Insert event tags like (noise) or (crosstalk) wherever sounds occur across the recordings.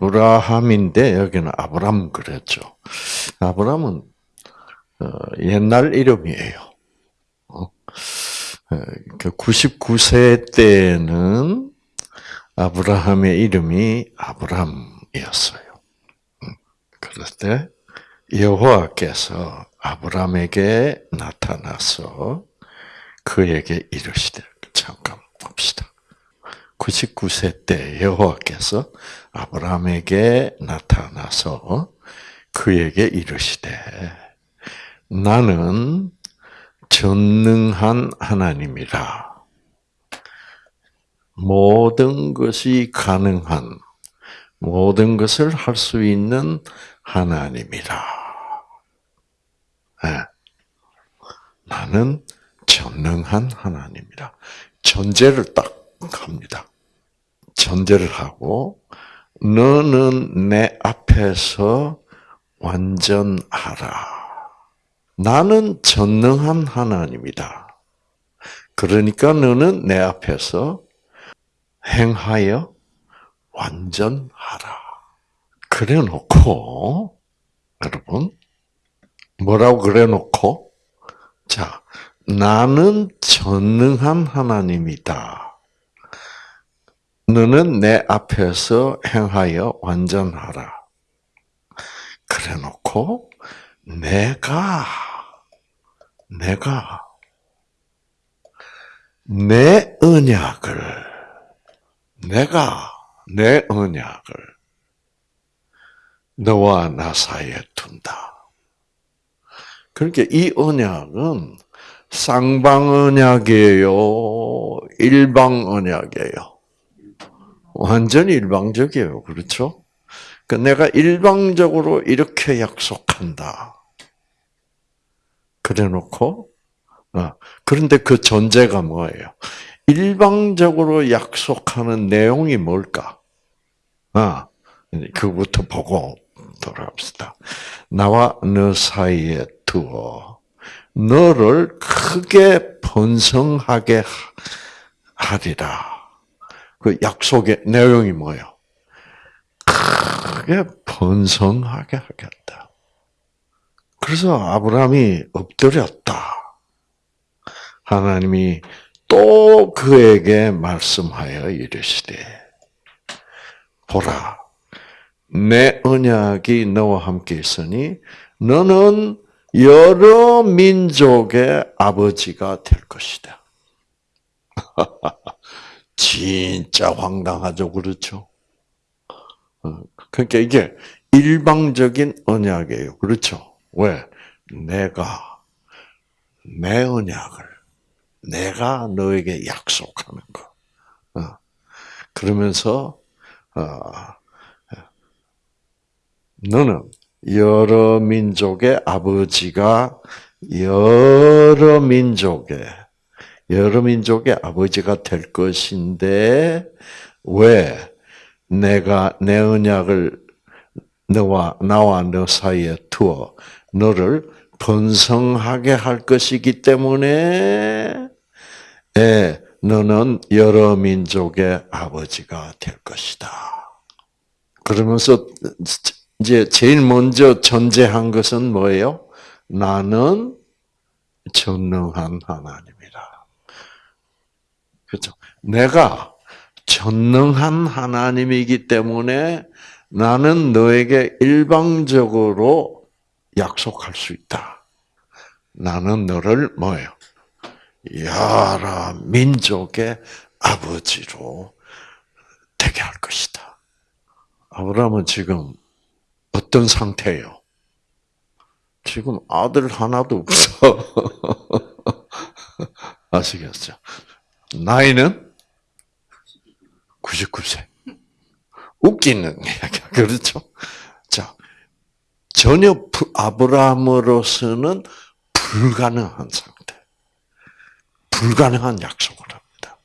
아브라함인데 여기는 아브람 그랬죠. 아브람은 어, 옛날 이름이에요. 99세 어, 그 때는 아브라함의 이름이 아브람이었어요. 음, 그럴 때 여호와께서 아브라함에게 나타나서 그에게 이르시되 잠깐 봅시다. 99세 때 여호와께서 아브라함에게 나타나서 그에게 이르시되 나는 전능한 하나님이라 모든 것이 가능한 모든 것을 할 수 있는 하나님이라. 네. 나는 전능한 하나님이라. 전제를 딱 합니다. 전제를 하고 너는 내 앞에서 완전하라. 나는 전능한 하나님이다. 그러니까 너는 내 앞에서 행하여 완전하라. 그래 놓고, 여러분, 뭐라고 그래 놓고, 자, 나는 전능한 하나님이다. 너는 내 앞에서 행하여 완전하라. 그래 놓고, 내가, 내가, 내 언약을, 내가 내 언약을 너와 나 사이에 둔다. 그러니까 이 언약은 쌍방 언약이에요, 일방 언약이에요. 완전히 일방적이에요. 그렇죠? 그 내가 일방적으로 이렇게 약속한다. 그래 놓고, 어, 그런데 그 전제가 뭐예요? 일방적으로 약속하는 내용이 뭘까? 아, 그부터 보고 돌아갑시다. 나와 너 사이에 두어 너를 크게 번성하게 하리라. 그 약속의 내용이 뭐예요? 크게 번성하게 하겠다. 그래서 아브라함이 엎드렸다. 하나님이 또 그에게 말씀하여 이르시되 보라 내 언약이 너와 함께 있으니 너는 여러 민족의 아버지가 될 것이다. (laughs) 진짜 황당하죠, 그렇죠? 어, 그러니까 이게 일방적인 언약이에요, 그렇죠? 왜? 내가 내 언약을 내가 너에게 약속하는 거. 어. 그러면서 어, 너는 여러 민족의 아버지가 여러 민족의 여러 민족의 아버지가 될 것인데 왜 내가 내 언약을 너와 나와 너 사이에 두어 너를 번성하게 할 것이기 때문에 예, 너는 여러 민족의 아버지가 될 것이다. 그러면서 이제 제일 먼저 전제한 것은 뭐예요? 나는 전능한. 그렇죠? 내가 전능한 하나님이기 때문에 나는 너에게 일방적으로 약속할 수 있다. 나는 너를 뭐예요? 여러 민족의 아버지로 되게 할 것이다. 아브라함은 지금 어떤 상태예요? 지금 아들 하나도 없어. (laughs) 아시겠죠? 나이는 99세. 웃기는 (laughs) 이야기야. 그렇죠? 자, 전혀 아브라함으로서는 불가능한 상태. 불가능한 약속을 합니다.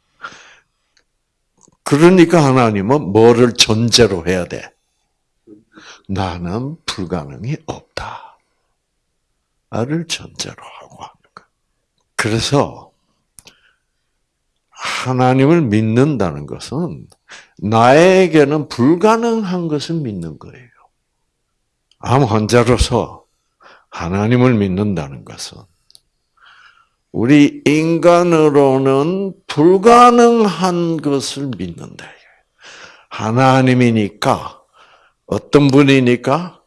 그러니까 하나님은 뭐를 전제로 해야 돼? 나는 불가능이 없다. 를 전제로 하고 하는 거. 그래서 하나님을 믿는다는 것은 나에게는 불가능한 것을 믿는 거예요. 암 환자로서 하나님을 믿는다는 것은 우리 인간으로는 불가능한 것을 믿는다. 하나님이니까 어떤 분이니까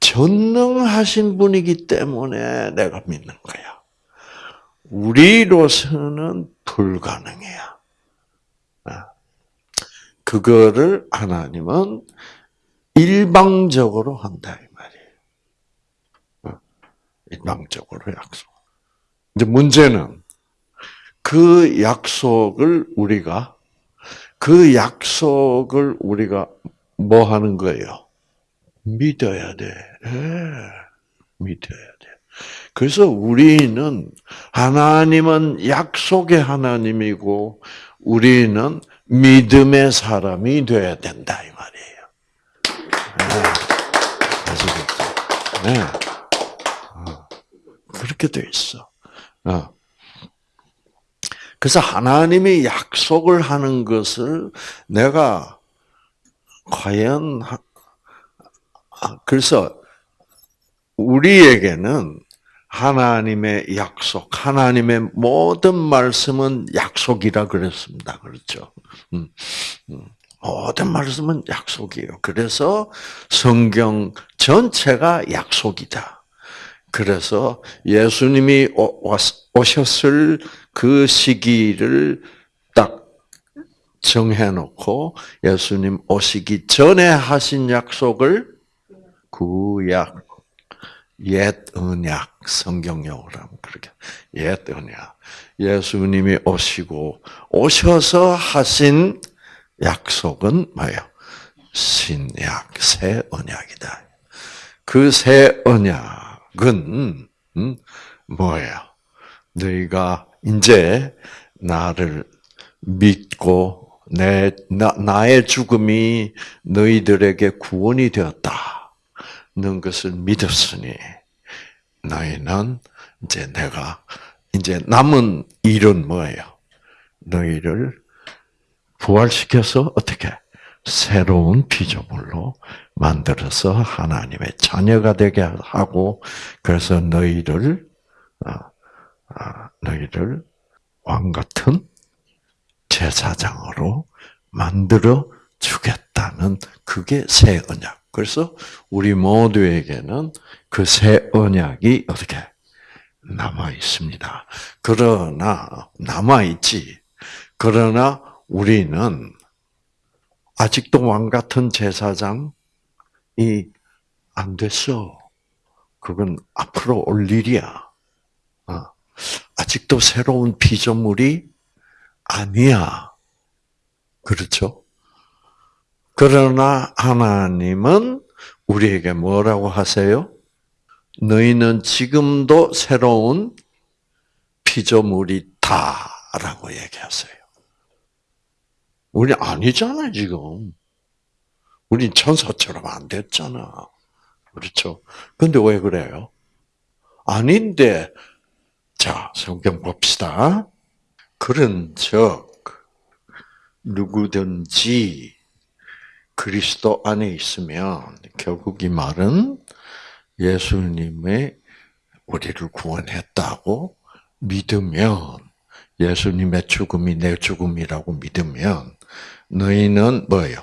전능하신 분이기 때문에 내가 믿는 거야. 우리로서는 불가능해요. 아. 그거를 하나님은 일방적으로 한다 이 말이에요. 어. 일방적으로 약속. 이제 문제는 그 약속을 우리가 그 약속을 우리가 뭐 하는 거예요? 믿어야 돼. 네. 믿어야 돼. 그래서 우리는 하나님은 약속의 하나님이고 우리는 믿음의 사람이 되어야 된다 이 말이에요. 네. 네. 어. 그렇게 돼 있어. 어. 그래서 하나님이 약속을 하는 것을 내가 과연 아, 그래서 우리에게는 하나님의 약속, 하나님의 모든 말씀은 약속이라 그랬습니다. 그렇죠? 음, 음. 모든 말씀은 약속이에요. 그래서 성경 전체가 약속이다. 그래서 예수님이 오셨을 그 시기를 딱 정해놓고 예수님 오시기 전에 하신 약속을 구약, 옛 언약, 성경용어로 하면 그렇게 옛 언약. 예수님이 오시고 오셔서 하신 약속은 뭐예요? 신약, 새 언약이다. 그 새 언약. 은 음, 뭐예요? 너희가 이제 나를 믿고 내 나, 나의 죽음이 너희들에게 구원이 되었다 는 것을 믿었으니 너희는 이제 내가 이제 남은 일은 뭐예요? 너희를 부활시켜서 어떻게 새로운 피조물로 만들어서 하나님의 자녀가 되게 하고 그래서 너희를 아, 아, 너희를 왕 같은 제사장으로 만들어 주겠다는 그게 새 언약. 그래서 우리 모두에게는 그 새 언약이 어떻게 남아 있습니다. 그러나 남아 있지. 그러나 우리는 아직도 왕 같은 제사장이 안 됐어. 그건 앞으로 올 일이야. 어. 아직도 새로운 피조물이 아니야. 그렇죠? 그러나 하나님은 우리에게 뭐라고 하세요? 너희는 지금도 새로운 피조물이다라고 얘기하세요. 우리 아니잖아, 지금. 우린 천사처럼 안 됐잖아. 그렇죠? 근데 왜 그래요? 아닌데, 자, 성경 봅시다. 그런 적, 누구든지 그리스도 안에 있으면, 결국 이 말은 예수님의 우리를 구원했다고 믿으면, 예수님의 죽음이 내 죽음이라고 믿으면, 너희는 뭐예요?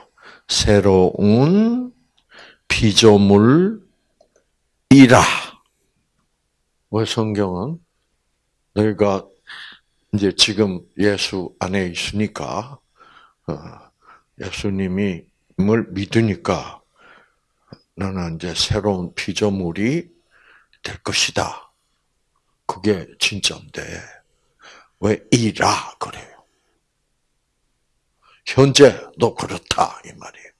새로운 피조물이라. 왜 성경은 너희가 이제 지금 예수 안에 있으니까 어, 예수님이 뭘 믿으니까 너는 이제 새로운 피조물이 될 것이다. 그게 진짜인데 왜 이라 그래요? 현재도 그렇다 이 말이에요.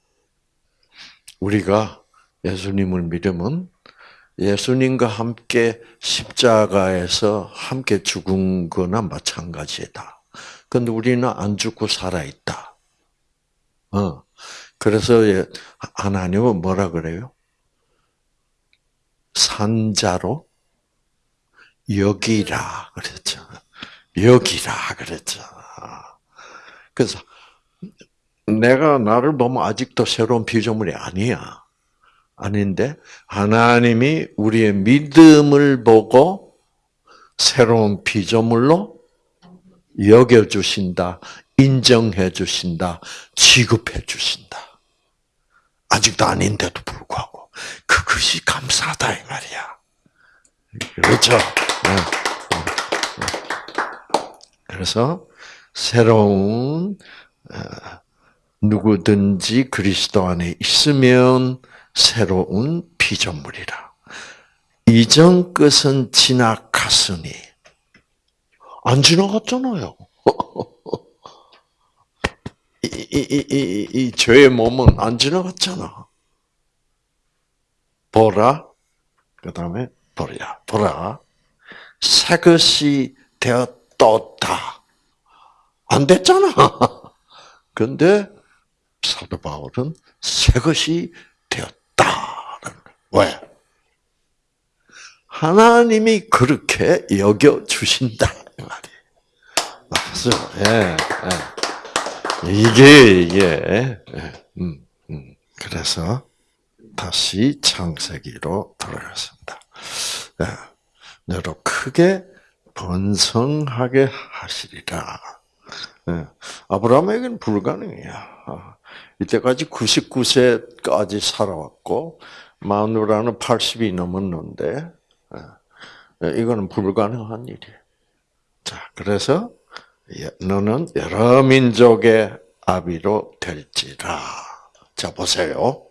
우리가 예수님을 믿으면 예수님과 함께 십자가에서 함께 죽은 거나 마찬가지다. 근데 우리는 안 죽고 살아있다. 어. 그래서 하나님은 뭐라 그래요? 산자로 여기라 그랬죠. 여기라 그랬죠. 그래서 내가 나를 보면 아직도 새로운 피조물이 아니야. 아닌데 하나님이 우리의 믿음을 보고 새로운 피조물로 여겨 주신다, 인정해 주신다, 취급해 주신다. 아직도 아닌데도 불구하고 그것이 감사하다 이 말이야. 그렇죠. 네. 그래서 새로운 어, 누구든지 그리스도 안에 있으면 새로운 피조물이라. 이전 것은 지나갔으니 안 지나갔잖아요. 이, 이, 이, 죄의 몸은 안 지나갔잖아. 보라, 그 다음에 보라, 보라. 새 것이 되었다. 안 됐잖아. (laughs) 근데 사도 바울은 새 것이 되었다. 왜? 하나님이 그렇게 여겨 주신다 이 말이에요. 맞죠? 예, 예. 이게 예, 음, 음. 그래서 다시 창세기로 돌아갔습니다. 예. 너로 크게 번성하게 하시리라. 예. 아브라함에게는 불가능이야. 아, 이때까지 99세까지 살아왔고 마누라는 80이 넘었는데 예, 이거는 불가능한 일이에요. 자, 그래서 너는 여러 민족의 아비로 될지라. 자, 보세요.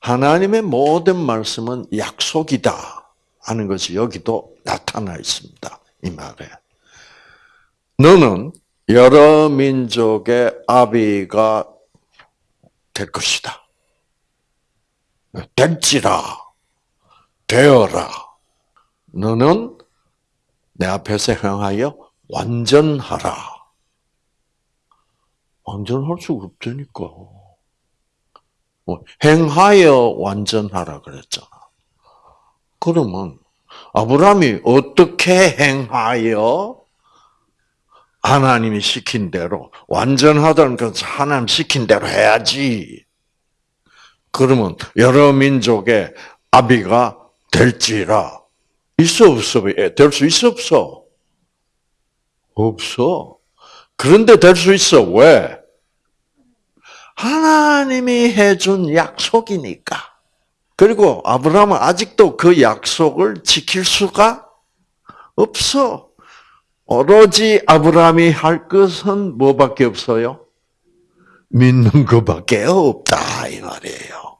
하나님의 모든 말씀은 약속이다 하는 것이 여기도 나타나 있습니다. 이 말에. 너는 여러 민족의 아비가 될 것이다. 될지라, 되어라. 너는 내 앞에서 행하여 완전하라. 완전할 수가 없다니까. 뭐, 행하여 완전하라 그랬잖아. 그러면 아브라함이 어떻게 행하여 하나님이 시킨 대로 완전하다는 것은 하나님 시킨 대로 해야지. 그러면 여러 민족의 아비가 될지라 있어 없어 될 수 있어 없어 없어. 그런데 될 수 있어 왜? 하나님이 해준 약속이니까. 그리고 아브라함은 아직도 그 약속을 지킬 수가 없어. 오로지 아브라함이 할 것은 뭐밖에 없어요? 믿는 것밖에 없다 이 말이에요.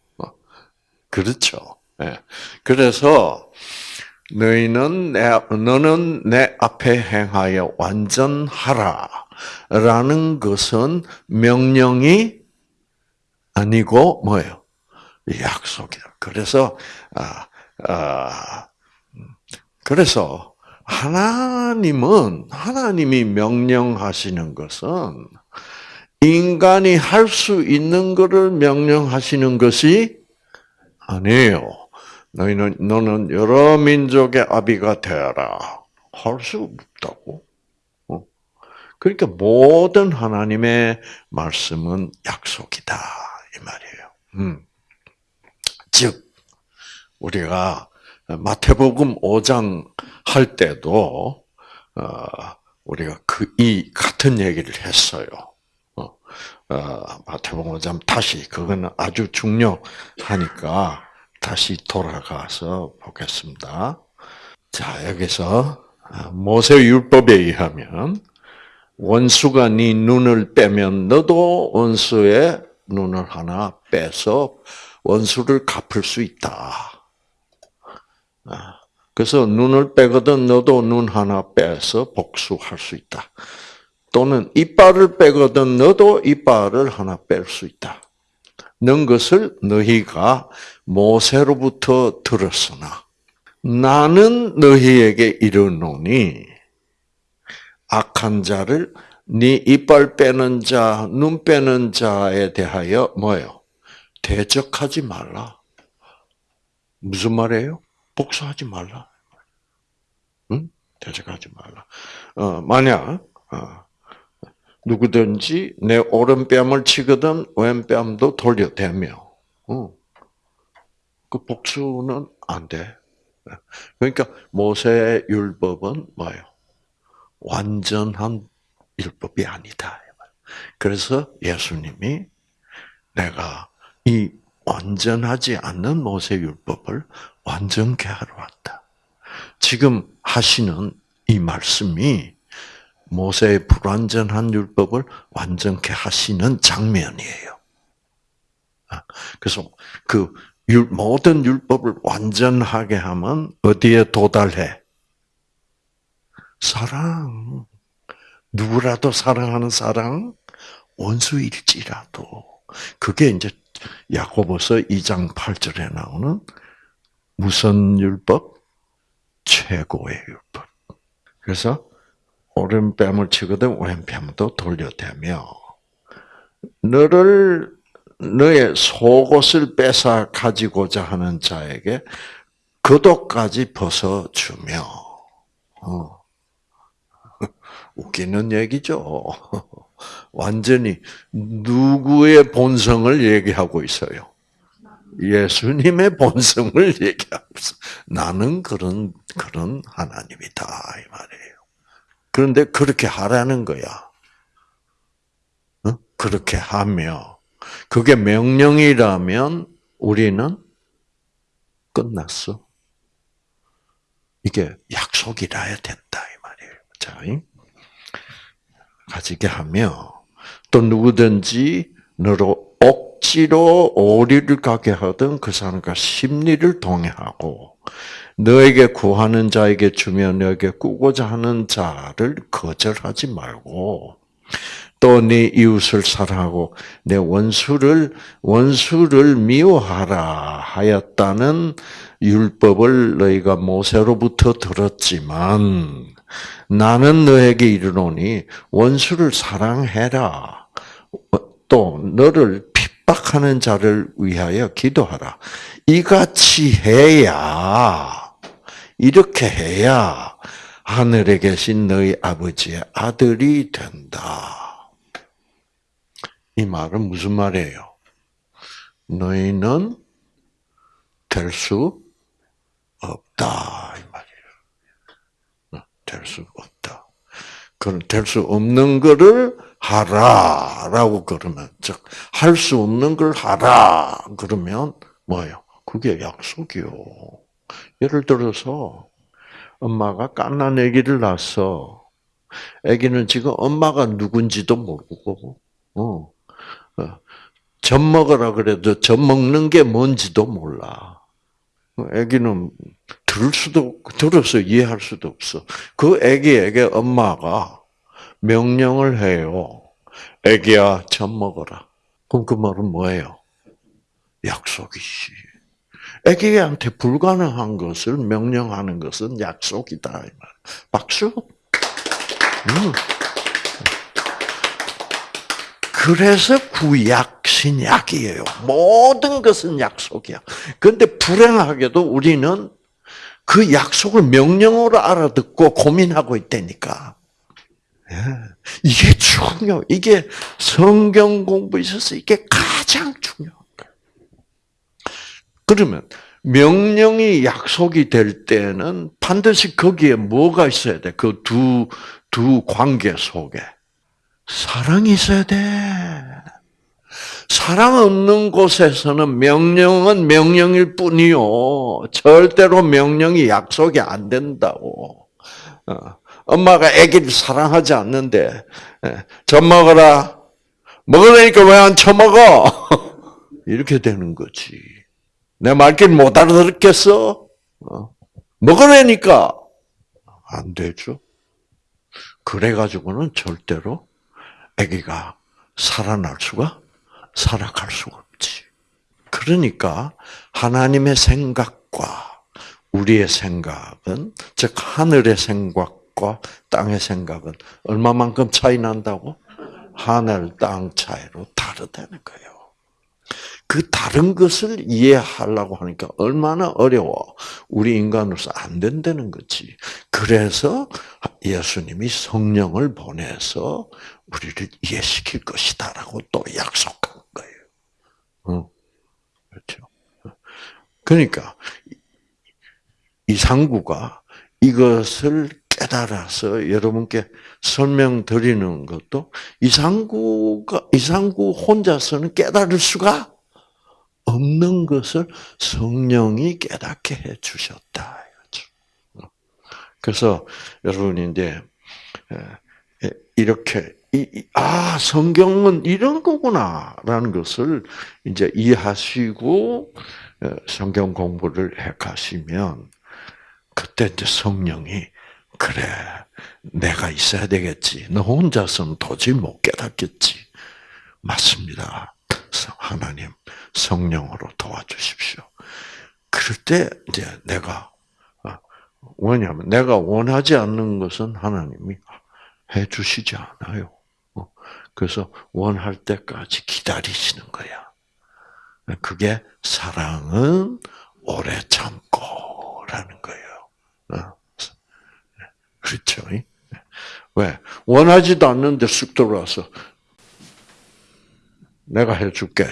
그렇죠. 예. 그래서 너희는 내 너는 내 앞에 행하여 완전하라 라는 것은 명령이 아니고 뭐예요? 약속이야. 그래서 아, 아 그래서 하나님은 하나님이 명령하시는 것은 인간이 할 수 있는 것을 명령하시는 것이 아니에요. 너희는 너는 여러 민족의 아비가 되어라. 할 수 없다고. 어? 그러니까 모든 하나님의 말씀은 약속이다 이 말이에요. 음. 즉 우리가 마태복음 5장 할 때도 어, 우리가 그 이 같은 얘기를 했어요. 어, 어, 마태복음 5장 다시 그거는 아주 중요하니까 다시 돌아가서 보겠습니다. 자 여기서 모세 율법에 의하면 원수가 네 눈을 빼면 너도 원수의 눈을 하나 빼서 원수를 갚을 수 있다. 아, 그래서 눈을 빼거든 너도 눈 하나 빼서 복수할 수 있다. 또는 이빨을 빼거든 너도 이빨을 하나 뺄 수 있다. 는 것을 너희가 모세로부터 들었으나 나는 너희에게 이르노니 악한 자를 네 이빨 빼는 자, 눈 빼는 자에 대하여 뭐예요? 대적하지 말라. 무슨 말이에요? 복수하지 말라. 응? 대적하지 말라. 어, 만약 어, 누구든지 내 오른뺨을 치거든 왼뺨도 돌려대며. 어. 그 복수는 안 돼. 그러니까 모세의 율법은 뭐예요? 완전한 율법이 아니다. 그래서 예수님이 내가 이 완전하지 않는 모세 율법을 완전케 하러 왔다. 지금 하시는 이 말씀이 모세의 불완전한 율법을 완전케 하시는 장면이에요. 아, 그래서 그 모든 율법을 완전하게 하면 어디에 도달해? 사랑. 누구라도 사랑하는 사랑, 원수일지라도. 그게 이제 야고보서 2장 8절에 나오는 무슨 율법? 최고의 율법. 그래서 오른뺨을 치거든 왼뺨도 돌려대며 너를 너의 속옷을 뺏어 가지고자 하는 자에게 그도까지 벗어 주며 어. (laughs) 웃기는 얘기죠. (laughs) 완전히 누구의 본성을 얘기하고 있어요? 예수님의 본성을 (laughs) 얘기하고 있어. 나는 그런 그런 하나님이다 이 말이에요. 그런데 그렇게 하라는 거야. 어? 그렇게 하며 그게 명령이라면 우리는 끝났어. 이게 약속이라야 된다 이 말이에요. 자, 가지게 하며 또 누구든지 너로 억지로 오리를 가게 하든 그 사람과 심리를 동의하고 너에게 구하는 자에게 주며 너에게 꾸고자 하는 자를 거절하지 말고 또 네 이웃을 사랑하고 내 원수를 원수를 미워하라 하였다는 율법을 너희가 모세로부터 들었지만 나는 너에게 이르노니 원수를 사랑해라. 또 너를 핍박하는 자를 위하여 기도하라. 이같이 해야 이렇게 해야 하늘에 계신 너희 아버지의 아들이 된다. 이 말은 무슨 말이에요? 너희는 될 수 없다. 될수 없다. 그건 될수 없는 거를 하라 라고 그러면 즉 할 수 없는 걸 하라 그러면 뭐예요? 그게 약속이요. 예를 들어서 엄마가 깐난 아기를 낳았어. 아기는 지금 엄마가 누군지도 모르고, 어, 어, 젖 먹으라 그래도 젖 먹는 게 뭔지도 몰라. 아기는 들을 수도 들어서 이해할 수도 없어. 그 아기에게 엄마가 명령을 해요. 아기야, 젖 먹어라. 그럼 그 말은 뭐예요? 약속이지. 아기한테 불가능한 것을 명령하는 것은 약속이다. 박수. 음. 그래서 구약, 신약이에요. 모든 것은 약속이야. 그런데 불행하게도 우리는 그 약속을 명령으로 알아듣고 고민하고 있다니까. 예. 이게 중요. 이게 성경 공부에 있어서 이게 가장 거예요. 그러면 명령이 약속이 될 때는 반드시 거기에 뭐가 있어야 돼? 그 두, 두 관계 속에. 사랑이 있어야 돼. 사랑 없는 곳에서는 명령은 명령일 뿐이요. 절대로 명령이 약속이 안 된다고. 어, 엄마가 아기를 사랑하지 않는데, 예, 젖 먹어라. 먹으려니까 왜 안 처먹어? (laughs) 이렇게 되는 거지. 내 말길 못 알아들었겠어? 어, 먹으려니까. 안 되죠. 그래가지고는 절대로 아기가 살아날 수가 살아갈 수가 없지. 그러니까 하나님의 생각과 우리의 생각은 즉 하늘의 생각과 땅의 생각은 얼마만큼 차이 난다고? 하늘 땅 차이로 다르다는 거예요. 그 다른 것을 이해하려고 하니까 얼마나 어려워. 우리 인간으로서 안 된다는 거지. 그래서 예수님이 성령을 보내서 우리를 이해시킬 것이다라고 또 약속한 거예요. 어, 그렇죠. 그러니까 이상구가 이것을 깨달아서 여러분께 설명드리는 것도 이상구가 이상구 혼자서는 깨달을 수가 없는 것을 성령이 깨닫게 해 주셨다. 그래서 여러분이 이제 이렇게 아 성경은 이런 거구나라는 것을 이제 이해하시고 성경 공부를 해 가시면 그때 이제 성령이 그래 내가 있어야 되겠지. 너 혼자서는 도저히 못 깨닫겠지. 맞습니다. 하나님 성령으로 도와주십시오. 그럴 때 이제 내가 왜냐하면 내가 원하지 않는 것은 하나님이 해주시지 않아요. 어, 그래서 원할 때까지 기다리시는 거야. 그게 사랑은 오래 참고라는 거예요. 어, 그렇죠? 왜? 원하지도 않는데 쑥 들어와서 내가 해줄게.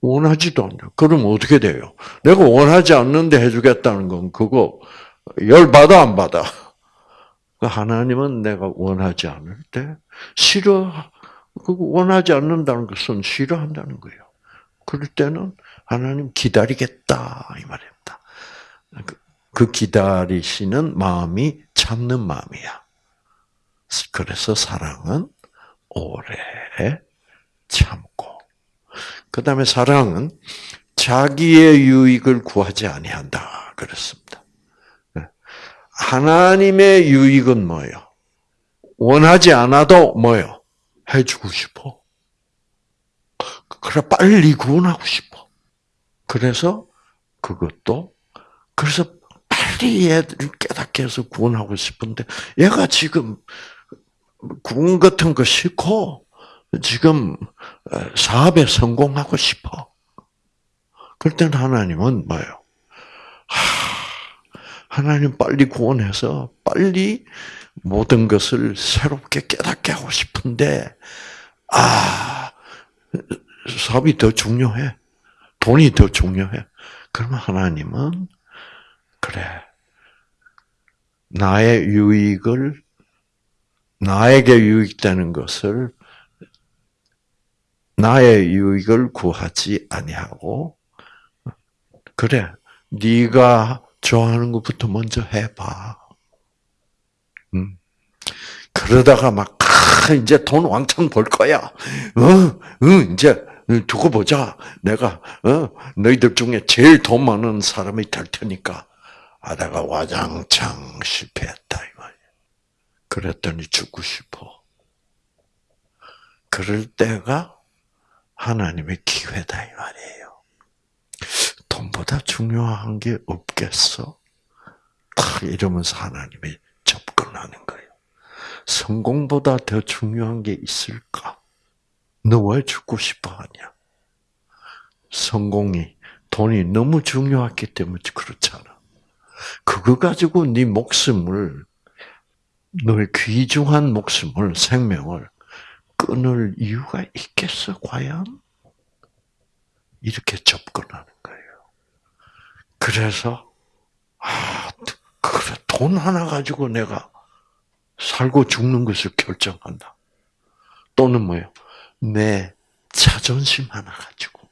원하지도 않냐. 그럼 어떻게 돼요? 내가 원하지 않는데 해주겠다는 건 그거 열 받아 안 받아? 그 하나님은 내가 원하지 않을 때 싫어 그 원하지 않는다는 것은 싫어한다는 거예요. 그럴 때는 하나님 기다리겠다 이 말입니다. 그, 그 기다리시는 마음이 참는 마음이야. 그래서 사랑은 오래 참고. 그 다음에 사랑은 자기의 유익을 구하지 아니한다. 그렇습니다. 하나님의 유익은 뭐예요? 원하지 않아도 뭐예요? 해주고 싶어. 그래, 빨리 구원하고 싶어. 그래서 그것도, 그래서 빨리 얘를 깨닫게 해서 구원하고 싶은데, 얘가 지금 구원 같은 거 싫고, 지금 사업에 성공하고 싶어. 그럴 땐 하나님은 뭐예요? 하 나님 빨리 구원해서 빨리 모든 것을 새롭게 깨닫게 하고 싶은데, 아, 사업이 더 중요해. 돈이 더 중요해. 그러면 하나님은, 그래. 나의 유익을, 나에게 유익되는 것을, 나의 유익을 구하지 아니하고, 그래, 네가 좋아하는 것부터 먼저 해봐. 음. 그러다가 막, 아, 이제 돈 왕창 벌 거야. 어, 어, 이제 두고 보자. 내가, 어, 너희들 중에 제일 돈 많은 사람이 될 테니까. 하다가 와장창 실패했다, 이 말이야. 그랬더니 죽고 싶어. 그럴 때가 하나님의 기회다, 이 말이에요. 돈보다 중요한 게 없겠어? 딱 이러면서 하나님이 접근하는 거예요. 성공보다 더 중요한 게 있을까? 너 왜 죽고 싶어 하냐? 성공이, 돈이 너무 중요했기 때문에 그렇잖아. 그거 가지고 네 목숨을, 너의 귀중한 목숨을, 생명을 끊을 이유가 있겠어, 과연? 이렇게 접근하는 거예요. 그래서 아, 그래 돈 하나 가지고 내가 살고 죽는 것을 결정한다. 또는 뭐요? 내 자존심 하나 가지고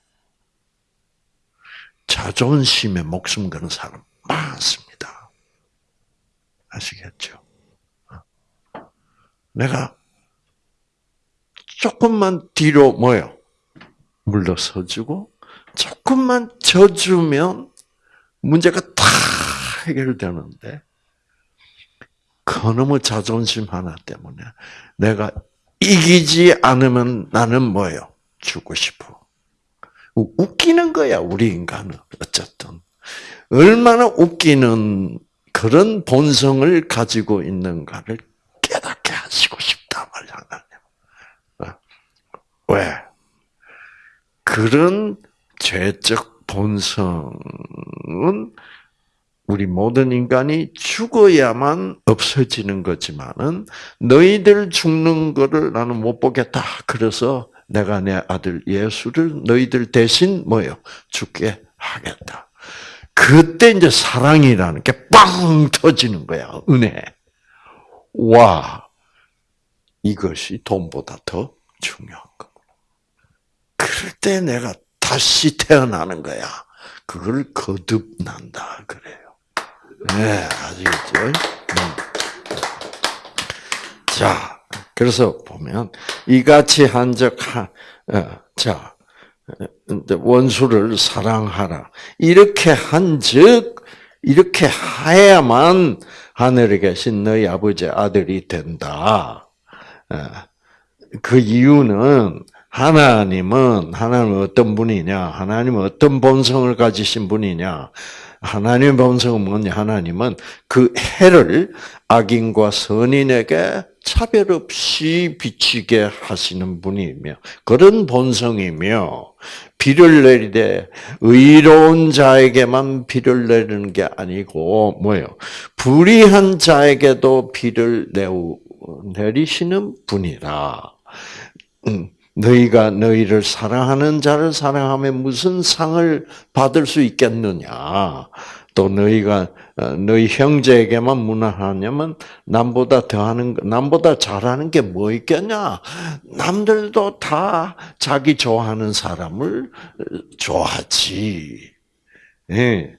자존심에 목숨 거는 사람 많습니다. 아시겠죠? 내가 조금만 뒤로 뭐요? 물러서주고 조금만 져주면 문제가 다 해결되는데 그놈의 자존심 하나 때문에 내가 이기지 않으면 나는 뭐예요? 죽고 싶어. 웃기는 거야, 우리 인간은. 어쨌든. 얼마나 웃기는 그런 본성을 가지고 있는가를 깨닫게 하시고 싶다 말이야, 어? 왜? 그런 죄적 본성은 우리 모든 인간이 죽어야만 없어지는 거지만은 너희들 죽는 거를 나는 못 보겠다. 그래서 내가 내 아들 예수를 너희들 대신 뭐요? 죽게 하겠다. 그때 이제 사랑이라는 게 빵 터지는 거야. 은혜. 와, 이것이 돈보다 더 중요한 거. 그럴 때 내가 다시 태어나는 거야. 그걸 거듭난다 그래요. 네, 아시겠죠? 음. 자, 그래서 보면 이같이 한적 어, 자 원수를 사랑하라 이렇게 한즉 이렇게 해야만 하늘에 계신 너희 아버지 아들이 된다. 어, 그 이유는 하나님은 하나님은 어떤 분이냐? 하나님은 어떤 본성을 가지신 분이냐? 하나님의 본성은 뭐냐? 하나님은 그 해를 악인과 선인에게 차별 없이 비치게 하시는 분이며 그런 본성이며 비를 내리되 의로운 자에게만 비를 내리는 게 아니고 뭐예요? 불의한 자에게도 비를 내리시는 분이라. 음. 너희가 너희를 사랑하는 자를 사랑하면 무슨 상을 받을 수 있겠느냐? 또 너희가 어, 너희 형제에게만 무난하냐면 남보다 더하는 남보다 잘하는 게 뭐 있겠냐? 남들도 다 자기 좋아하는 사람을 좋아하지. 예.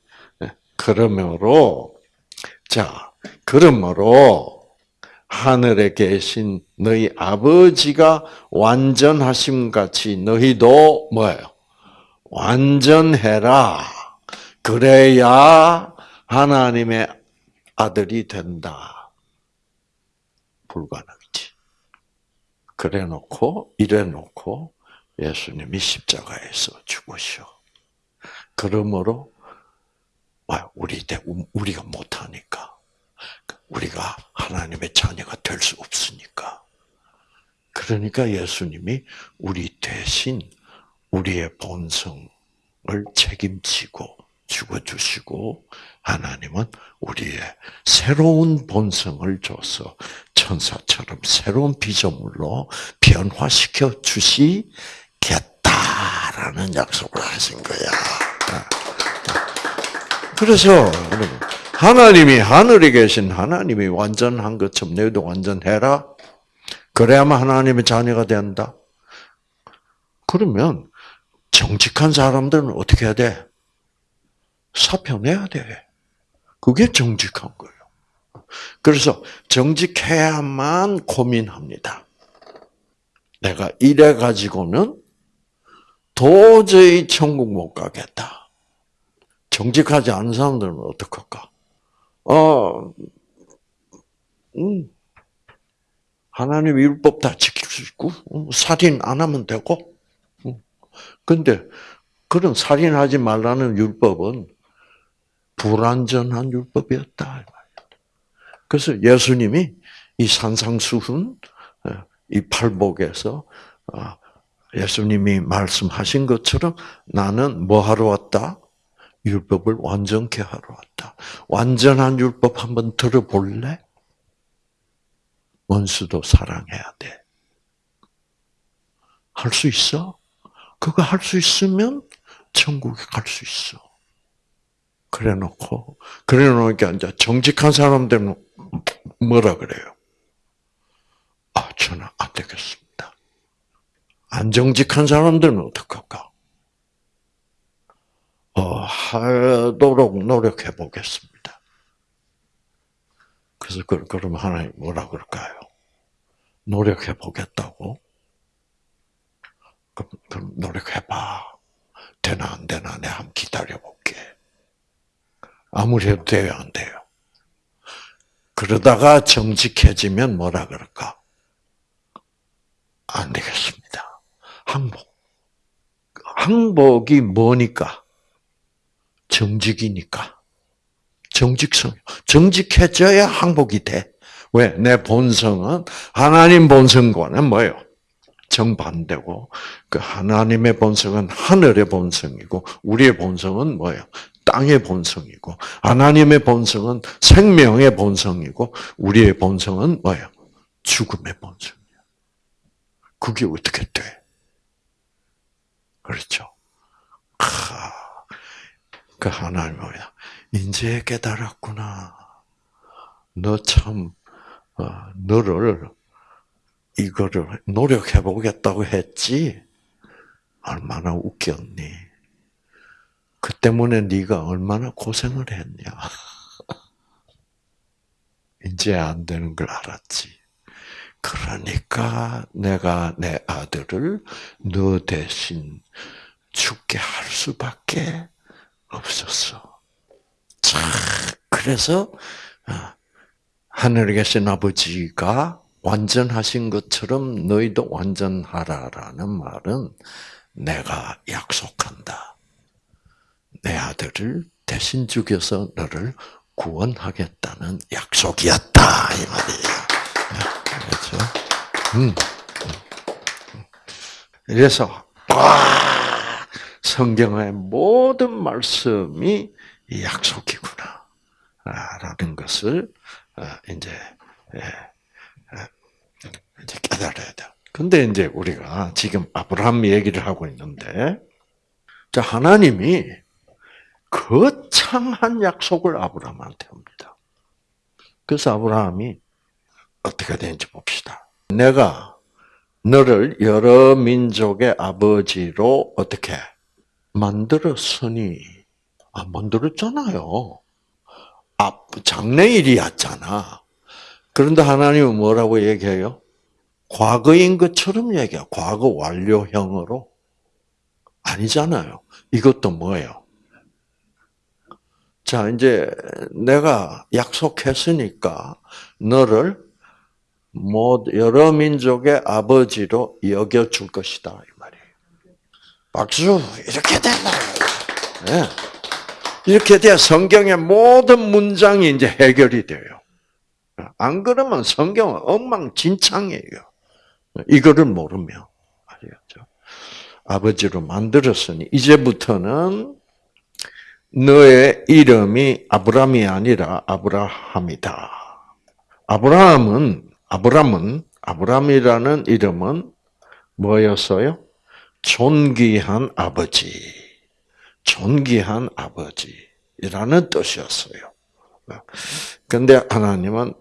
그러므로 자 그러므로 하늘에 계신 너희 아버지가 완전하심 같이 너희도 뭐예요? 완전해라. 그래야 하나님의 아들이 된다. 불가능이지. 그래 놓고, 이래 놓고, 예수님이 십자가에서 죽으셔. 그러므로, 우리, 우리가 못하니까. 우리가 하나님의 자녀가 될 수 없으니까. 그러니까 예수님이 우리 대신 우리의 본성을 책임지고 죽어주시고 하나님은 우리의 새로운 본성을 줘서 천사처럼 새로운 피조물로 변화시켜 주시겠다라는 약속을 하신 거야. 그래서 여러분 하나님이 하늘에 계신 하나님이 완전한 것처럼 너희도 완전해라. 그래야만 하나님의 자녀가 된다. 그러면 정직한 사람들은 어떻게 해야 돼? 사표 내야 돼. 그게 정직한 거예요. 그래서 정직해야만 고민합니다. 내가 이래 가지고는 도저히 천국 못 가겠다. 정직하지 않은 사람들은 어떡할까? 어, 음, 하나님 율법 다 지킬 수 있고, 음, 살인 안 하면 되고, 음. 근데 그런 살인하지 말라는 율법은 불완전한 율법이었다. 그래서 예수님이 이 산상수훈, 어, 이 팔복에서 어, 예수님이 말씀하신 것처럼 나는 뭐 하러 왔다? 율법을 완전케 하러 왔다. 완전한 율법 한번 들어볼래? 원수도 사랑해야 돼. 할 수 있어? 그거 할 수 있으면 천국에 갈 수 있어. 그래 놓고, 그래 놓으니까 이제 정직한 사람들은 뭐라 그래요? 아, 저는 안 되겠습니다. 안 정직한 사람들은 어떡할까? 어, 하도록 노력해 보겠습니다. 그래서 그, 그러면 하나님 뭐라 그럴까요? 노력해 보겠다고? 그럼, 그럼 노력해봐. 되나 안 되나 내가 한번 기다려볼게. 아무리 해도 돼요, 안 돼요? 그러다가 정직해지면 뭐라 그럴까? 안 되겠습니다. 항복. 항복이 뭐니까? 정직이니까. 정직성. 정직해져야 항복이 돼. 왜? 내 본성은 하나님 본성과는 뭐예요? 정반대고 그 하나님의 본성은 하늘의 본성이고 우리의 본성은 뭐예요? 땅의 본성이고 하나님의 본성은 생명의 본성이고 우리의 본성은 뭐예요? 죽음의 본성이에요. 그게 어떻게 돼? 그렇죠? 하, 그 하나님 뭐야? 이제 깨달았구나. 너 참, 어, 너를 이거를 노력해 보겠다고 했지. 얼마나 웃겼니? 그 때문에 네가 얼마나 고생을 했냐. (laughs) 이제 안 되는 걸 알았지. 그러니까 내가 내 아들을 너 대신 죽게 할 수밖에 없었어. 자, 그래서 어, 하늘에 계신 아버지가 완전하신 것처럼 너희도 완전하라라는 말은 내가 약속한다. 내 아들을 대신 죽여서 너를 구원하겠다는 약속이었다 이 말이에요. 그렇죠? 음. 그래서 와 성경의 모든 말씀이 약속이구나 라는 것을 어, 이제 예, 예, 이제 깨달아야 돼. 근데 이제 우리가 지금 아브라함 얘기를 하고 있는데, 자 하나님이 거창한 약속을 아브라함한테 합니다. 그래서 아브라함이 어떻게 되는지 봅시다. 내가 너를 여러 민족의 아버지로 어떻게 만들었으니 아 만들었잖아요. 아 장래일이었잖아. 그런데 하나님은 뭐라고 얘기해요? 과거인 것처럼 얘기해. 과거 완료형으로 아니잖아요. 이것도 뭐예요? 자, 이제 내가 약속했으니까 너를 뭐 여러 민족의 아버지로 여겨 줄 것이다. 박수 이렇게 된다. 네. 이렇게 돼 성경의 모든 문장이 이제 해결이 돼요. 안 그러면 성경은 엉망진창이에요. 이거를 모르면 알겠죠. 아버지로 만들었으니 이제부터는 너의 이름이 아브람이 아니라 아브라함이다. 아브라함은 아브람은 아브람이라는 이름은 뭐였어요? 존귀한 아버지. 존귀한 아버지라는 뜻이었어요. 근데 하나님은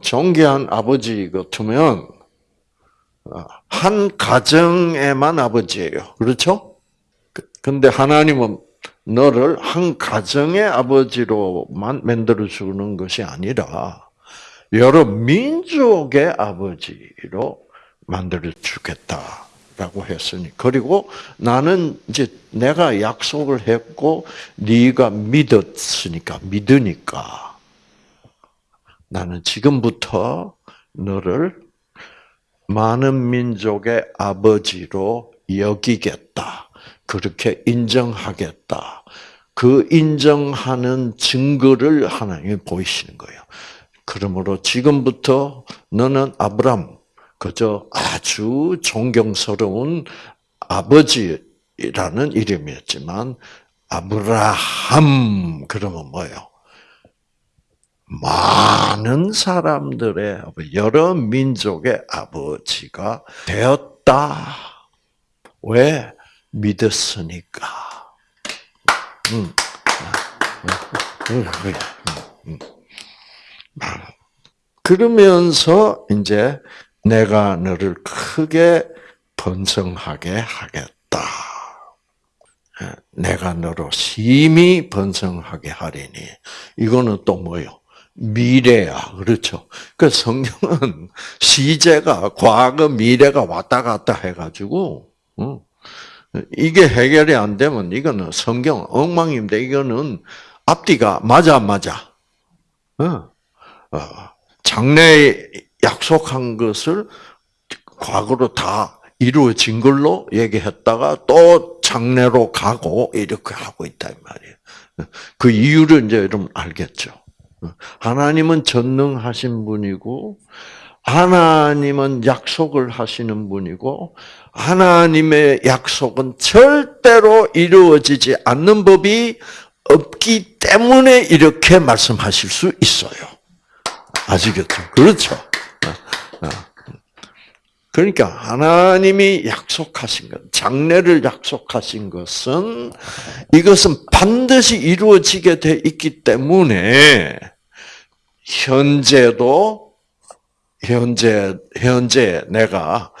존귀한 아버지 같으면 한 가정에만 아버지예요. 그렇죠? 근데 하나님은 너를 한 가정의 아버지로만 만들어 주는 것이 아니라 여러 민족의 아버지로 만들어 주겠다 라고 했으니 그리고 나는 이제 내가 약속을 했고 네가 믿었으니까 믿으니까 나는 지금부터 너를 많은 민족의 아버지로 여기겠다. 그렇게 인정하겠다. 그 인정하는 증거를 하나님이 보이시는 거예요. 그러므로 지금부터 너는 아브람, 그저 아주 존경스러운 아버지라는 이름이었지만, 아브라함, 그러면 뭐예요? 많은 사람들의, 여러 민족의 아버지가 되었다. 왜? 믿었으니까. 음. 음. 음. 그러면서 이제 내가 너를 크게 번성하게 하겠다. 내가 너로 심히 번성하게 하리니 이거는 또 뭐요? 미래야, 그렇죠? 그 성경은 (laughs) 시제가 과거, 미래가 왔다 갔다 해가지고 이게 해결이 안 되면 이거는 성경 엉망인데 이거는 앞뒤가 맞아 맞아. 어, 장래에 약속한 것을 과거로 다 이루어진 걸로 얘기했다가 또 장래로 가고 이렇게 하고 있다 이 말이에요. 그 이유를 이제 여러분 알겠죠. 하나님은 전능하신 분이고 하나님은 약속을 하시는 분이고 하나님의 약속은 절대로 이루어지지 않는 법이 없기 때문에 이렇게 말씀하실 수 있어요. 아시겠죠? 그렇죠. 어, 어. 그러니까 하나님이 약속하신 것, 장래를 약속하신 것은 이것은 반드시 이루어지게 돼 있기 때문에 현재도 현재 현재 내가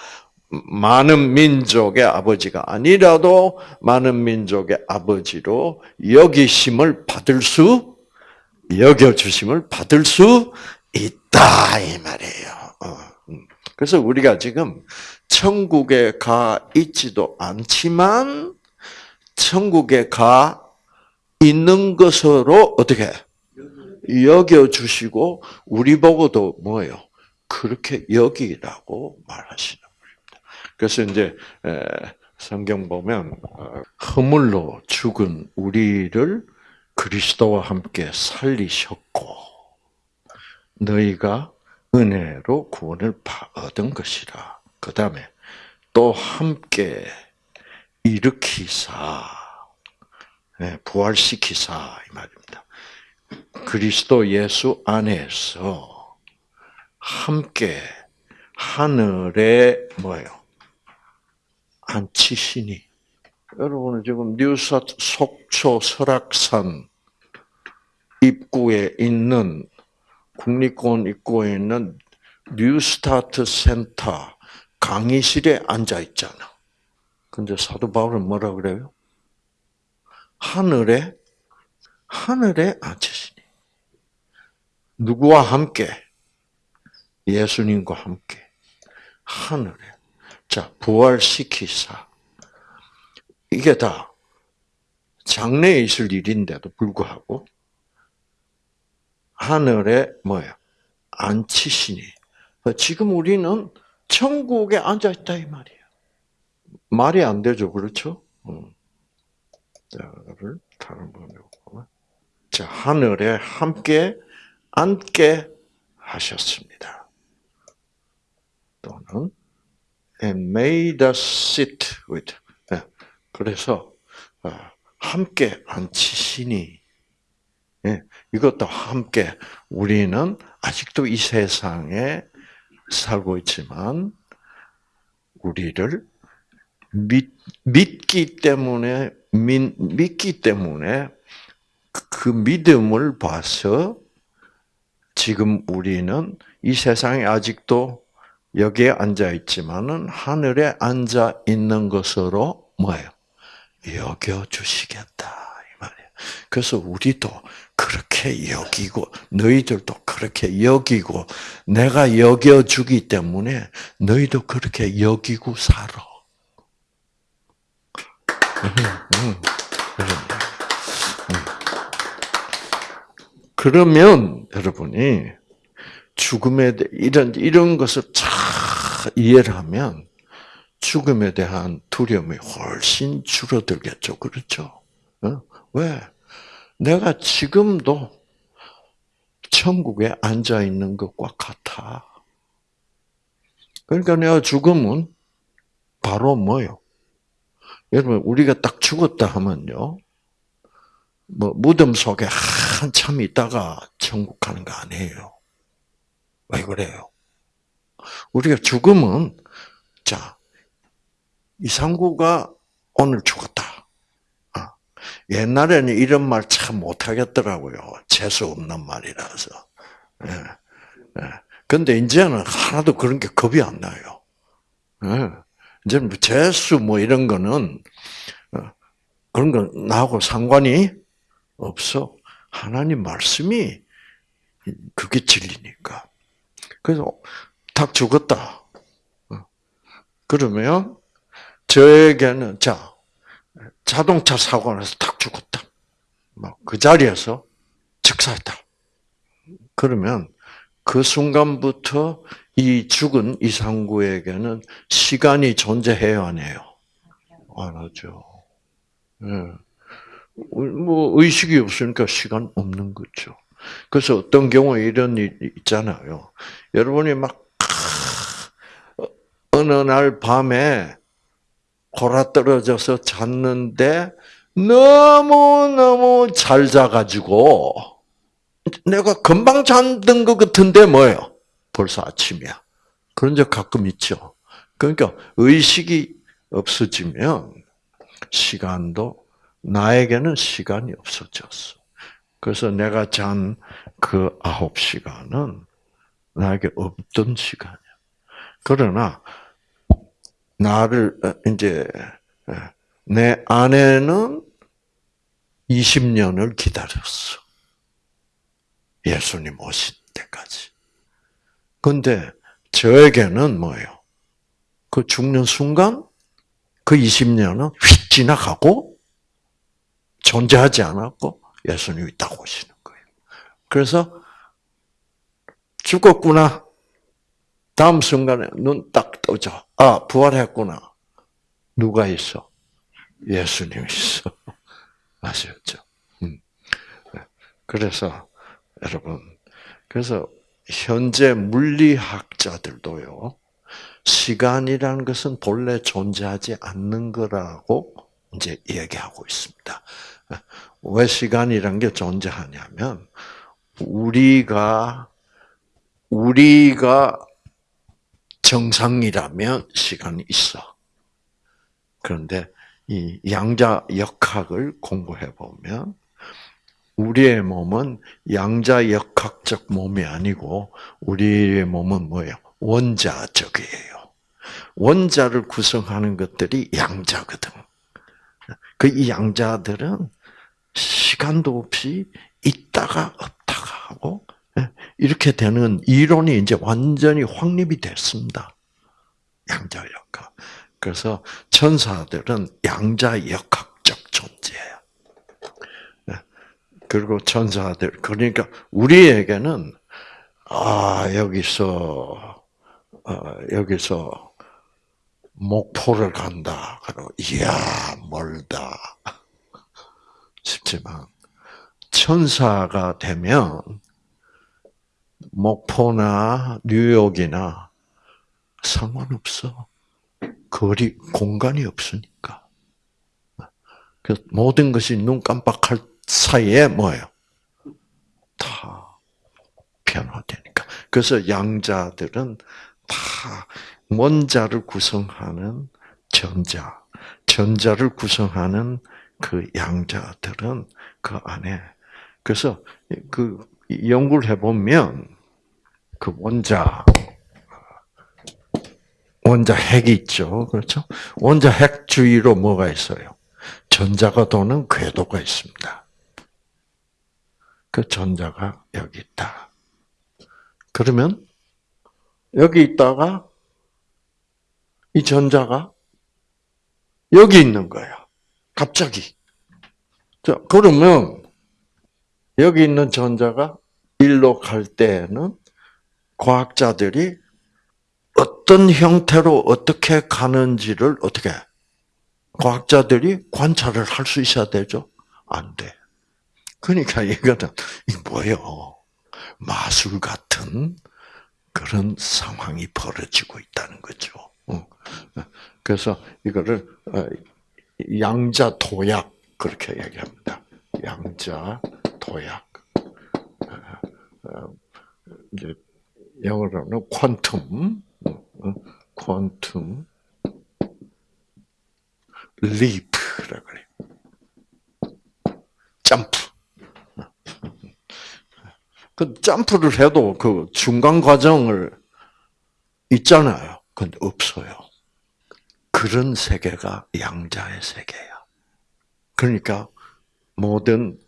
많은 민족의 아버지가 아니라도 많은 민족의 아버지로 여기심을 받을 수 여겨 주심을 받을 수 있다 이 말이에요. 그래서 우리가 지금 천국에 가 있지도 않지만 천국에 가 있는 것으로 어떻게 여겨 주시고 우리 보고도 뭐예요? 그렇게 여기라고 말하시는 겁니다. 그래서 이제 성경 보면 어, 허물로 죽은 우리를 그리스도와 함께 살리셨고 너희가 은혜로 구원을 얻은 것이라. 그 다음에 또 함께 일으키사, 예, 부활시키사 이 말입니다. 그리스도 예수 안에서 함께 하늘에 뭐예요? 앉히시니. 여러분은 지금 뉴사 속초 설악산 입구에 있는 국립공원 입구에 있는 뉴스타트 센터 강의실에 앉아 있잖아. 근데 사도 바울은 뭐라 그래요? 하늘에 하늘에 앉으시니. 누구와 함께? 예수님과 함께. 하늘에. 자 부활시키사. 이게 다 장래에 있을 일인데도 불구하고 하늘에 뭐야? 앉히시니. 지금 우리는 천국에 앉아 있다 이 말이에요. 말이 안 되죠, 그렇죠? 자를 다른 번역으로 자 하늘에 함께 앉게 하셨습니다. 또는 and made us sit with. 네. 그래서 어, 함께 앉히시니 예, 이것도 함께 우리는 아직도 이 세상에 살고 있지만 우리를 믿, 믿기 때문에 믿, 믿기 때문에 그 믿음을 봐서 지금 우리는 이 세상에 아직도 여기에 앉아 있지만은 하늘에 앉아 있는 것으로 뭐예요? 여겨 주시겠다. 그래서 우리도 그렇게 여기고 너희들도 그렇게 여기고 내가 여겨주기 때문에 너희도 그렇게 여기고 살아. 그러면 여러분이 죽음에 대 이런 이런 것을 잘 이해를 하면 죽음에 대한 두려움이 훨씬 줄어들겠죠, 그렇죠? 왜? 내가 지금도 천국에 앉아 있는 것과 같아. 그러니까 내가 죽으면 바로 뭐요? 여러분, 우리가 딱 죽었다 하면요. 뭐, 무덤 속에 한참 있다가 천국 가는 거 아니에요. 왜 그래요? 우리가 죽으면, 자, 이상구가 오늘 죽었다. 옛날에는 이런 말 참 못하겠더라고요. 재수 없는 말이라서. 예. 예. 근데 이제는 하나도 그런 게 겁이 안 나요. 예. 이제는 뭐 재수 뭐 이런 거는, 어, 그런 건 나하고 상관이 없어. 하나님 말씀이 그게 진리니까. 그래서 딱 죽었다. 어. 그러면 저에게는 자 자동차 사고 나서 탁 죽었다. 그 자리에서 즉사했다. 그러면 그 순간부터 이 죽은 이상구에게는 시간이 존재해요, 안 해요? 안 하죠. 네. 뭐, 의식이 없으니까 시간 없는 거죠. 그래서 어떤 경우에 이런 일 있잖아요. 여러분이 막, 어느 날 밤에 골아 떨어져서 잤는데 너무너무 잘 자가지고, 내가 금방 잠든 것 같은데 뭐예요? 벌써 아침이야. 그런 적 가끔 있죠. 그러니까 의식이 없어지면 시간도 나에게는 시간이 없어졌어. 그래서 내가 잔 그 아홉 시간은 나에게 없던 시간이야. 그러나 나를 어, 이제 어, 내 아내는 20년을 기다렸어. 예수님 오신 때까지. 근데 저에게는 뭐예요? 그 죽는 순간 그 20년은 휙 지나가고 존재하지 않았고 예수님이 딱 오시는 거예요. 그래서 죽었구나. 다음 순간에 눈 딱 떠져. 아, 부활했구나. 누가 있어? 예수님 있어. (laughs) 아셨죠? 음. 그래서 여러분, 그래서 현재 물리학자들도요, 시간이라는 것은 본래 존재하지 않는 거라고 이제 얘기하고 있습니다. 왜 시간이란 게 존재하냐면, 우리가, 우리가 정상이라면 시간이 있어. 그런데 이 양자 역학을 공부해 보면 우리의 몸은 양자 역학적 몸이 아니고 우리의 몸은 뭐예요? 원자적이에요. 원자를 구성하는 것들이 양자거든. 그이 양자들은 시간도 없이 있다가 없다가 하고 예, 이렇게 되는 이론이 이제 완전히 확립이 됐습니다. 양자 역학. 그래서 천사들은 양자 역학적 존재예요. 예. 그리고 천사들 그러니까 우리에게는 아 여기서 어, 여기서 목포를 간다. 그리고 이야 멀다 (laughs) 싶지만 천사가 되면 목포나 뉴욕이나 상관없어. 거리 공간이 없으니까. 그 모든 것이 눈 깜빡할 사이에 뭐예요? 다 변화되니까. 그래서 양자들은 다 원자를 구성하는 전자, 전자를 구성하는 그 양자들은 그 안에 그래서 그 연구를 해보면 그 원자 원자 핵이 있죠. 그렇죠? 원자 핵 주위로 뭐가 있어요? 전자가 도는 궤도가 있습니다. 그 전자가 여기 있다. 그러면 여기 있다가 이 전자가 여기 있는 거야. 갑자기. 자, 그러면 여기 있는 전자가 일로 갈 때는 과학자들이 어떤 형태로 어떻게 가는지를 어떻게 과학자들이 관찰을 할 수 있어야 되죠? 안 돼. 그러니까 이 뭐예요? 마술 같은 그런 상황이 벌어지고 있다는 거죠. 어. 그래서 이거를 어, 양자 도약 그렇게 얘기합니다. 양자 도약. 어, 영어로는 퀀텀, 퀀텀 리프라 그래. 점프. 그 점프를 해도 그 중간 과정을 있잖아요. 근데 없어요. 그런 세계가 양자의 세계야. 그러니까 모든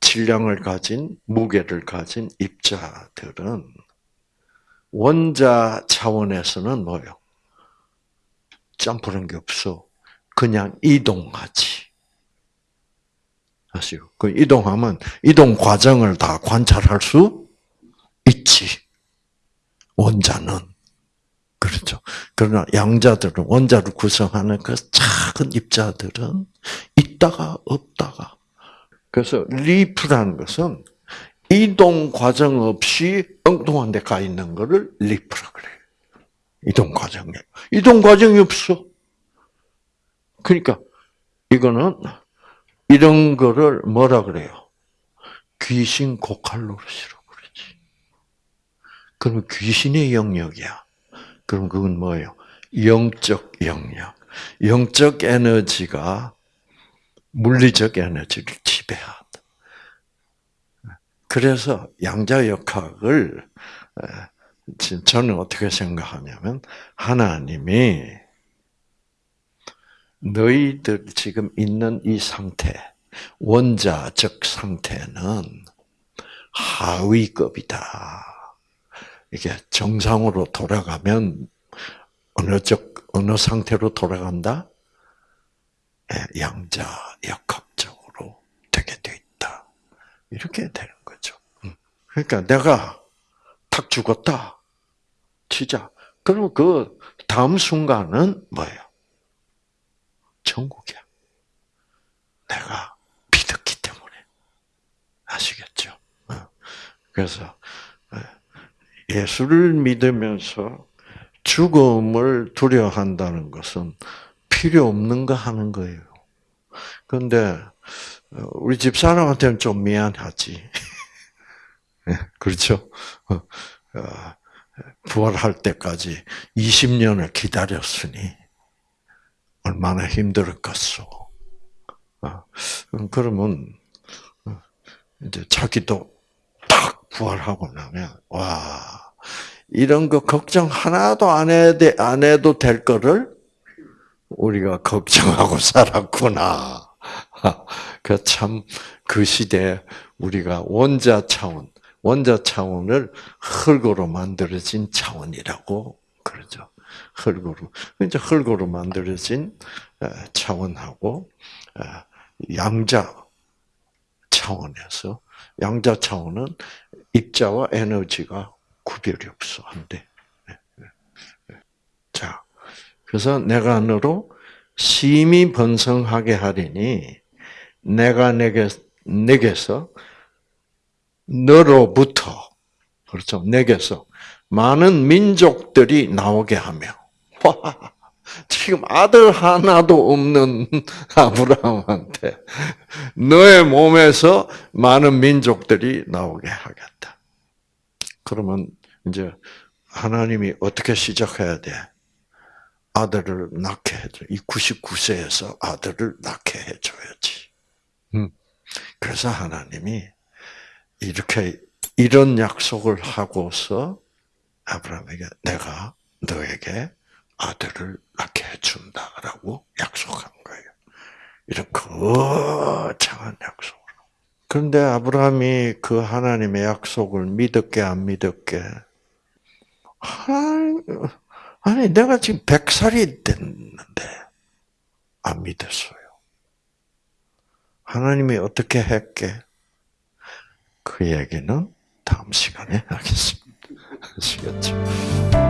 질량을 가진 무게를 가진 입자들은 원자 차원에서는 뭐요? 점프는 게 없어. 그냥 이동하지. 아시요? 그 이동하면 이동 과정을 다 관찰할 수 있지. 원자는. 그렇죠. 그러나 양자들은, 원자를 구성하는 그 작은 입자들은 있다가 없다가. 그래서 leap이라는 것은 이동 과정 없이 엉뚱한 데 가 있는 거를 leap이라 그래. 이동 과정에. 이동 과정이 없어. 그러니까 이거는 이런 거를 뭐라 그래요? 귀신 고칼 노릇이라고 그러지. 그럼 귀신의 영역이야. 그럼 그건 뭐예요? 영적 영역. 영적 에너지가 물리적 에너지를 지배한다. 그래서 양자 역학을 저는 어떻게 생각하냐면 하나님이 너희들 지금 있는 이 상태, 원자적 상태는 하위급이다. 이게 정상으로 돌아가면 어느 적 어느 상태로 돌아간다? 예, 양자 역학적으로 되게 돼 있다. 이렇게 되는 거죠. 음. 그러니까 내가 탁 죽었다. 치자. 그럼 그 다음 순간은 뭐예요? 천국이야. 내가 믿었기 때문에. 아시겠죠? 어. 그래서 어, 예수를 믿으면서 죽음을 두려워한다는 것은 필요 없는 거 하는 거예요. 그런데 어, 우리 집 사람한테는 좀 미안하지. (laughs) 예, 그렇죠? 부활할 때까지 20년을 기다렸으니 얼마나 힘들었겠어. 아, 그러면 어, 이제 자기도 딱 부활하고 나면 와 이런 거 걱정 하나도 안 해도 안 해도 될 거를 우리가 걱정하고 살았구나. (laughs) 그 참 그 시대에 우리가 원자 차원, 원자 차원을 흙으로 만들어진 차원이라고 그러죠. 흙으로. 이제 흙으로 만들어진 차원하고 양자 차원에서 양자 차원은 입자와 에너지가 구별이 없어 안 돼. 자, 그래서 내가 너로 심히 번성하게 하리니 내가 내게 내게서 너로부터 그렇죠 내게서 많은 민족들이 나오게 하며 와, 지금 아들 하나도 없는 (laughs) 아브라함한테 너의 몸에서 많은 민족들이 나오게 하겠다. 그러면 이제 하나님이 어떻게 시작해야 돼? 아들을 낳게 해줘. 이 99세에서 아들을 낳게 해줘야지. 음. 그래서 하나님이 이렇게 이런 약속을 하고서 아브라함에게 내가 너에게 아들을 낳게 해준다라고 약속한 거예요. 이런 거창한 약속으로. 그런데 아브라함이 그 하나님의 약속을 믿었게 안 믿었게? 아니, 내가 지금 백살이 됐는데 안 믿었어요. 하나님이 어떻게 했게? 그 얘기는 다음 시간에 하겠습니다. 아시겠죠?